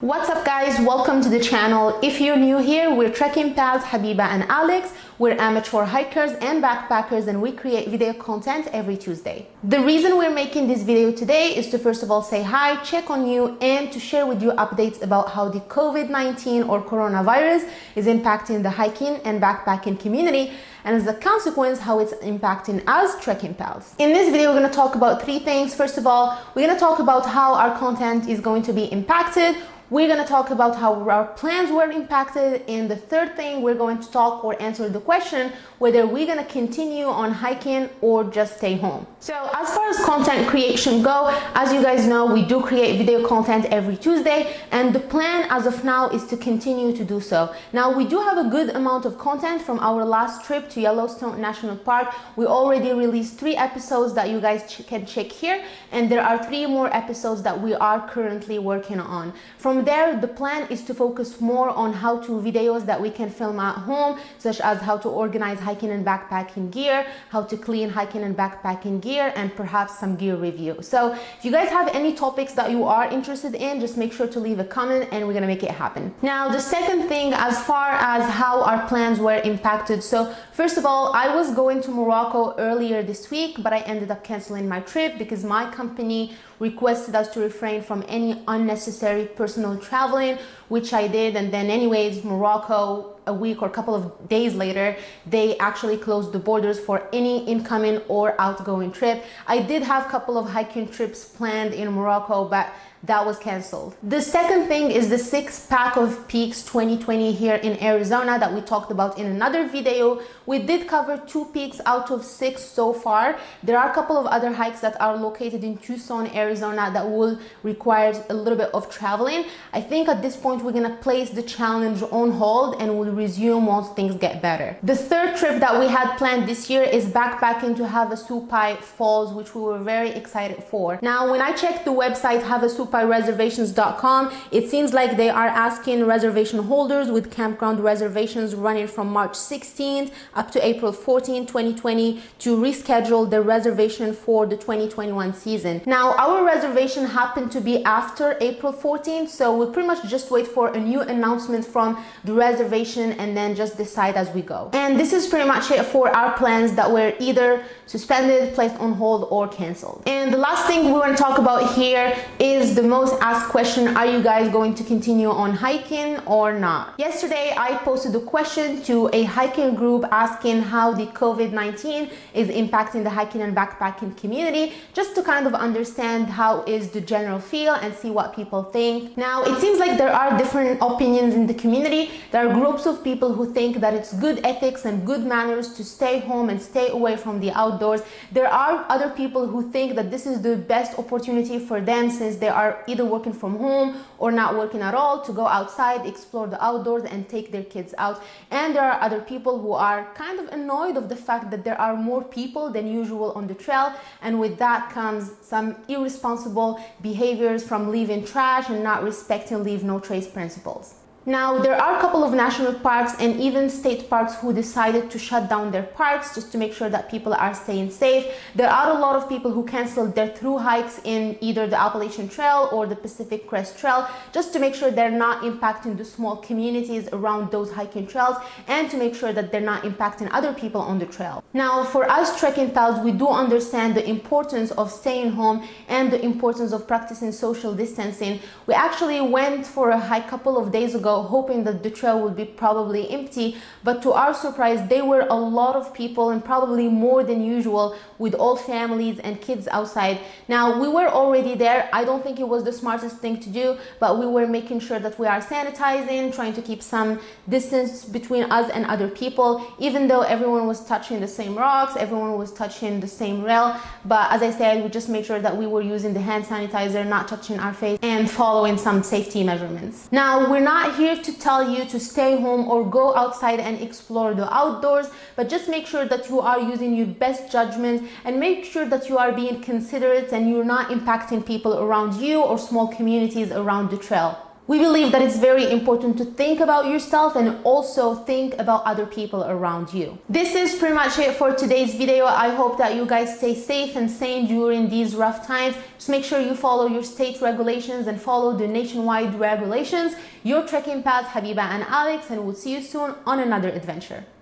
What's up guys, welcome to the channel. If you're new here, we're trekking pals Habiba and Alex. We're amateur hikers and backpackers and we create video content every Tuesday. The reason we're making this video today is to first of all say hi, check on you and to share with you updates about how the COVID-19 or coronavirus is impacting the hiking and backpacking community and as a consequence how it's impacting us trekking pals. In this video we're going to talk about three things. First of all, we're going to talk about how our content is going to be impacted we're going to talk about how our plans were impacted. And the third thing, we're going to talk or answer the question whether we're to continue on hiking or just stay home. So as far as content creation go, as you guys know, we do create video content every Tuesday. And the plan as of now is to continue to do so. Now, we do have a good amount of content from our last trip to Yellowstone National Park. We already released three episodes that you guys ch can check here. And there are three more episodes that we are currently working on. From from there, the plan is to focus more on how-to videos that we can film at home, such as how to organize hiking and backpacking gear, how to clean hiking and backpacking gear, and perhaps some gear review. So if you guys have any topics that you are interested in, just make sure to leave a comment and we're gonna make it happen. Now, the second thing, as far as how our plans were impacted. So first of all, I was going to Morocco earlier this week, but I ended up canceling my trip because my company requested us to refrain from any unnecessary personal traveling, which I did. And then anyways, Morocco, a week or a couple of days later, they actually closed the borders for any incoming or outgoing trip. I did have a couple of hiking trips planned in Morocco, but that was canceled. The second thing is the six pack of peaks 2020 here in Arizona that we talked about in another video. We did cover two peaks out of six so far. There are a couple of other hikes that are located in Tucson, Arizona that will require a little bit of traveling. I think at this point we're gonna place the challenge on hold and we'll resume once things get better. The third trip that we had planned this year is backpacking to Havasupai Falls, which we were very excited for. Now, when I checked the website Havasupai reservations.com it seems like they are asking reservation holders with campground reservations running from March 16th up to April 14, 2020 to reschedule the reservation for the 2021 season. Now, our reservation happened to be after April 14th, so we'll pretty much just wait for a new announcement from the reservation and then just decide as we go. And this is pretty much it for our plans that were either suspended, placed on hold, or canceled. And the last thing we want to talk about here is the most asked question, are you guys going to continue on hiking or not? Yesterday, I posted a question to a hiking group asking how the COVID-19 is impacting the hiking and backpacking community, just to kind of understand how is the general feel and see what people think. Now, it seems like there are different opinions in the community. There are groups of people who think that it's good ethics and good manners to stay home and stay away from the outdoors. There are other people who think that this is the best opportunity for them since they are are either working from home or not working at all to go outside, explore the outdoors and take their kids out. And there are other people who are kind of annoyed of the fact that there are more people than usual on the trail. And with that comes some irresponsible behaviors from leaving trash and not respecting leave no trace principles. Now, there are a couple of national parks and even state parks who decided to shut down their parks just to make sure that people are staying safe. There are a lot of people who canceled their through hikes in either the Appalachian Trail or the Pacific Crest Trail just to make sure they're not impacting the small communities around those hiking trails and to make sure that they're not impacting other people on the trail. Now, for us trekking pals, we do understand the importance of staying home and the importance of practicing social distancing. We actually went for a hike a couple of days ago hoping that the trail would be probably empty. But to our surprise there were a lot of people and probably more than usual with all families and kids outside. Now we were already there. I don't think it was the smartest thing to do but we were making sure that we are sanitizing trying to keep some distance between us and other people. Even though everyone was touching the same rocks everyone was touching the same rail. But as i said we just made sure that we were using the hand sanitizer not touching our face and following some safety measurements. Now we're not here to tell you to stay home or go outside and explore the outdoors, but just make sure that you are using your best judgment and make sure that you are being considerate and you're not impacting people around you or small communities around the trail. We believe that it's very important to think about yourself and also think about other people around you. This is pretty much it for today's video. I hope that you guys stay safe and sane during these rough times. Just make sure you follow your state regulations and follow the nationwide regulations. Your trekking pals, Habiba and Alex, and we'll see you soon on another adventure.